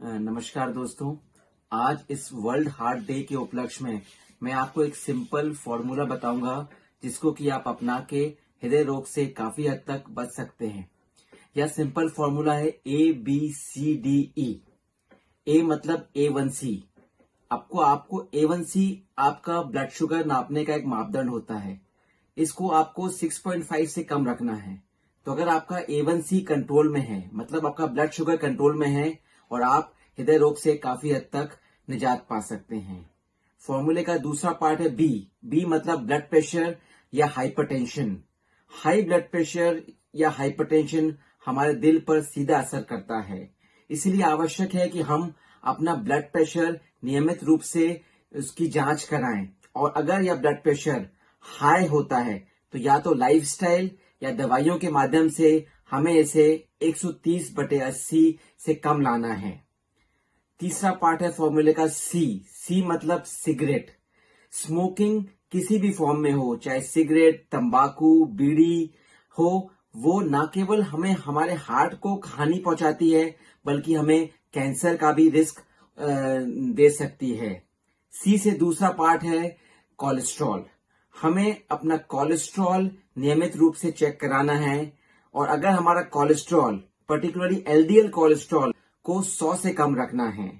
नमस्कार दोस्तों। आज इस वर्ल्ड हार्ट डे के उपलक्ष्य में मैं आपको एक सिंपल फॉर्मूला बताऊँगा, जिसको कि आप अपना के हृदय रोग से काफ़ी हद तक बच सकते हैं। यह सिंपल फॉर्मूला है A B C D E ए मतलब ए वन सी आपको आपको ए वन सी आपका ब्लड शुगर नापने का एक मापदंड होता है। इसको आपको 6.5 से कम रखना है। तो अगर आपका ए वन सी कंट्रोल में है मतलब आपका ब्लड शुगर कंट्रोल में है और आप हृदय रोग से काफ़ी हद तक निजात पा सकते हैं। फॉर्मूले का दूसरा पार्ट है बी बी मतलब ब्लड प्रेशर या हाइपरटेंशन हाई ब्लड प्रेशर या हाइपरटेंशन हमारे दिल पर सीधा असर करता है। इसलिए आवश्यक है कि हम अपना ब्लड प्रेशर नियमित रूप से उसकी जाँच कराएँ। और अगर यह ब्लड प्रेशर हाई होता है तो या तो लाइफस्टाइल या दवाइयों के माध्यम से हमें इसे 130 बटे अस्सी से कम लाना है। तीसरा पार्ट है फॉर्मूले का सी सी मतलब सिगरेट। स्मोकिंग किसी भी फॉर्म में हो, चाहे सिगरेट, तंबाकू, बीड़ी हो, वो न केवल हमें हमारे हार्ट को हानि पहुंचाती है, बल्कि हमें कैंसर का भी रिस्क दे सकती है। सी से दूसरा पार्ट है कोलेस्ट्रॉल। हमें अपना कोलेस्ट्रॉल नियमित रूप से चेक कराना है और अगर हमारा कोलेस्ट्रॉल पर्टिकुलरली एलडीएल कोलेस्ट्रॉल को 100 से कम रखना है।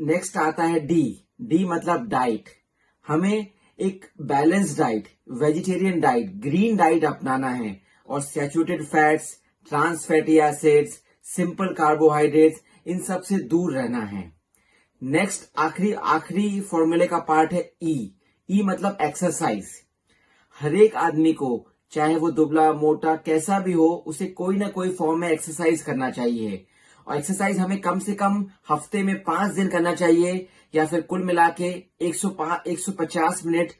नेक्स्ट आता है डी डी मतलब डाइट हमें एक balance diet vegetarian diet green diet अपनाना है और saturated fats trans fatty acids simple carbohydrates इन सबसे दूर रहना है। नेक्स्ट आखिरी आखिरी फॉर्मूले का पार्ट है ई e. ई e मतलब एक्सरसाइज हर एक आदमी को चाहे वो दुबला, मोटा, कैसा भी हो, उसे कोई ना कोई फॉर्म में एक्सरसाइज करना चाहिए। और एक्सरसाइज हमें कम से कम हफ़्ते में पाँच दिन करना चाहिए, या फिर कुल मिला के 150 मिनट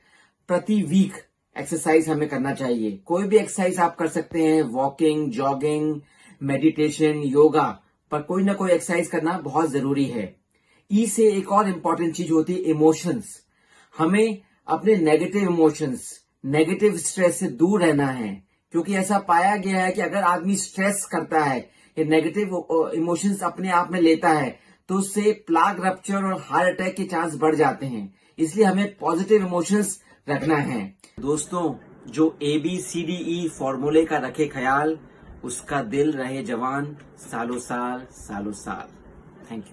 प्रति वीक एक्सरसाइज हमें करना चाहिए। कोई भी एक्सरसाइज आप कर सकते हैं वॉकिंग जॉगिंग मेडिटेशन योगा पर कोई ना कोई एक्सरसाइज करना बहुत ज़रूरी है। ई से एक और इम्पोर्टेंट चीज़ होती है इमोशंस हमें अपने नेगेटिव इमोशंस नेगेटिव स्ट्रेस से दूर रहना है, क्योंकि ऐसा पाया गया है कि अगर आदमी स्ट्रेस करता है, या नेगेटिव इमोशंस अपने आप में लेता है तो उससे प्लाग रप्चर और हार्ट अटैक के चांस बढ़ जाते हैं। इसलिए हमें पॉजिटिव इमोशंस रखना है। दोस्तों, जो A B C D E फॉर्मूले का रखे ख्याल, उसका दिल रहे जवान सालों साल सालों साल। Thank you